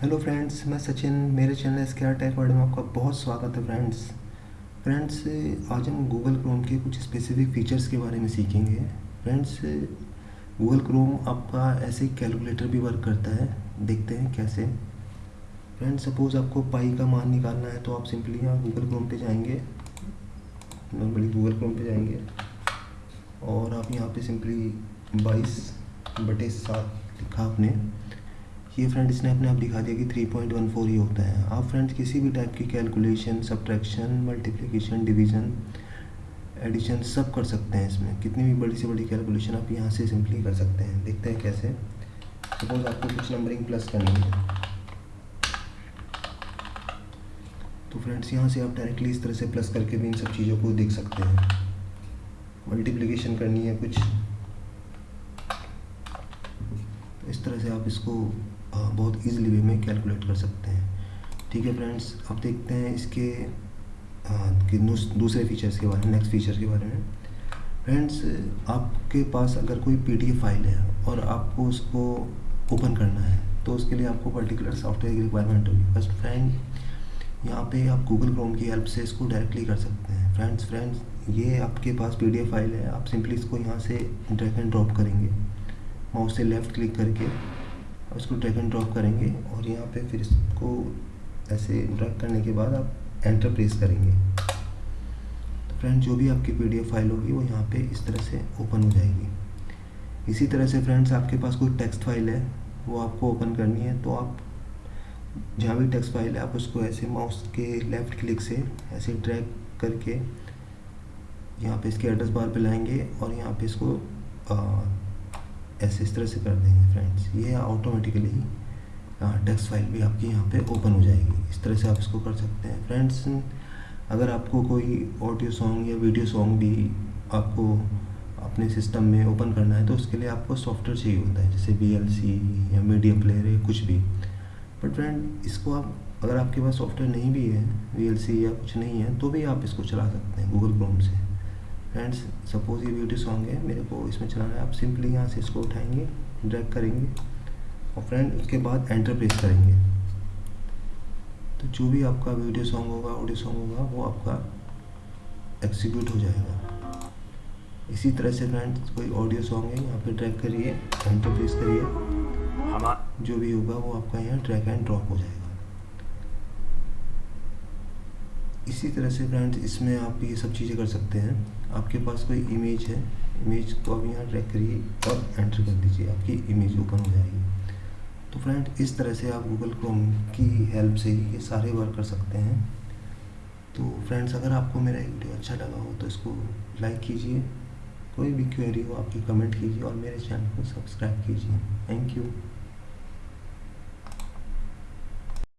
Hello friends मैं सचिन, मेरे channel S K R tech world में आपका बहुत स्वागत है फ्रेंड्स फ्रेंड्स आज हम गूगल क्रोम के कुछ स्पेसिफिक फीचर्स के बारे में सीखेंगे. फ्रेंड्स गूगल क्रोम आपका ऐसे कैलकुलेटर भी वर्क करता है. देखते हैं कैसे. फ्रेंड्स सपोज़ आपको पाई का मान निकालना है तो आप सिंपली यहाँ गूगल क्रोम पे जाएँगे. नॉर्मली गूगल क्रोम पे जाएँगे. और आप यहाँ पे सिंपली बाईस बटे सात लिखा आपने. ये फ्रेंड इसने अपने आप दिखा दिया कि थ्री पॉइंट वन फोर ही होता है। आप फ्रेंड्स किसी भी टाइप की calculation subtraction multiplication division addition सब कर सकते हैं इसमें। कितनी भी बड़ी से बड़ी कैलकुलेशन आप यहाँ से सिंपली कर सकते हैं। देखते हैं कैसे। सपोज़ आपको कुछ नंबरिंग प्लस करनी है। तो फ्रेंड्स यहाँ से आप डायरेक्टली इस तरह से प्लस करके भी इन सब चीज़ों को देख सकते हैं। मल्टीप्लिकेशन करनी है कुछ। इस तरह से आप इसको बहुत ईजिली वे में कैलकुलेट कर सकते हैं। ठीक है फ्रेंड्स अब देखते हैं इसके कि दूसरे फीचर्स के बारे में नेक्स्ट फीचर के बारे में। फ्रेंड्स आपके पास अगर कोई पीडीएफ फ़ाइल है और आपको उसको ओपन करना है तो उसके लिए आपको पर्टिकुलर सॉफ्टवेयर की रिक्वायरमेंट होगी। फ़र्स्ट फ्रेंड यहाँ पे आप गूगल क्रोम की हेल्प से इसको डायरेक्टली कर सकते हैं। फ्रेंड्स फ्रेंड्स ये आपके पास पीडीएफ फ़ाइल है, आप सिंपली इसको यहाँ से ड्रैग एंड ड्रॉप करेंगे। माउस से लेफ़्ट क्लिक करके। उसको ड्रैग एंड ड्रॉप करेंगे और यहाँ पे फिर इसको ऐसे ड्रैग करने के बाद आप एंटर प्रेस करेंगे। तो फ्रेंड जो भी आपकी पीडीएफ फ़ाइल होगी वो यहाँ पे इस तरह से ओपन हो जाएगी। इसी तरह से फ्रेंड्स आपके पास कोई टेक्स्ट फ़ाइल है, वो आपको ओपन करनी है तो आप जहाँ भी टेक्स्ट फ़ाइल है, आप उसको ऐसे माउस के लेफ़्ट क्लिक से ऐसे ड्रैग करके यहाँ पे इसके एड्रेस बार पे लाएँगे और यहाँ पे इसको ऐसे इस तरह से कर देंगे फ्रेंड्स ये ऑटोमेटिकली टेक्स्ट फ़ाइल भी आपकी यहाँ पे ओपन हो जाएगी. इस तरह से आप इसको कर सकते हैं फ्रेंड्स अगर आपको कोई ऑडियो सॉन्ग या वीडियो सॉन्ग भी आपको अपने सिस्टम में ओपन करना है तो उसके लिए आपको सॉफ्टवेयर चाहिए होता है, जैसे वी या मीडिया प्लेयर या कुछ भी. बट फ्रेंड इसको आप, अगर आपके पास सॉफ्टवेयर नहीं भी है VLC या कुछ नहीं है तो भी आप इसको चला सकते हैं गूगल क्रोम से. फ्रेंड्स सपोज़ ये वीडियो सॉन्ग है मेरे को इसमें चलाना है आप सिंपली यहाँ से इसको उठाएँगे ड्रैग करेंगे और फ्रेंड उसके बाद एंटर प्रेस करेंगे। तो जो भी आपका वीडियो सॉन्ग होगा ऑडियो सॉन्ग होगा वो आपका एक्सिक्यूट हो जाएगा। इसी तरह से फ्रेंड्स कोई ऑडियो सॉन्ग है यहाँ पे ड्रैग करिए एंटर प्रेस करिए। जो भी होगा वो आपका यहाँ ट्रैक एंड ड्रॉप हो जाएगा। इसी तरह से फ्रेंड्स इसमें आप ये सब चीज़ें कर सकते हैं। आपके पास कोई इमेज है इमेज को आप यहाँ ट्रैक करिए और एंटर कर दीजिए। आपकी इमेज ओपन हो जाएगी। तो फ्रेंड इस तरह से आप गूगल क्रोम की हेल्प से ही ये सारे वर्क कर सकते हैं। तो फ्रेंड्स अगर आपको मेरा वीडियो अच्छा लगा हो तो इसको लाइक कीजिए। कोई भी क्वेरी हो, आपकी कमेंट कीजिए और मेरे चैनल को सब्सक्राइब कीजिए। Thank you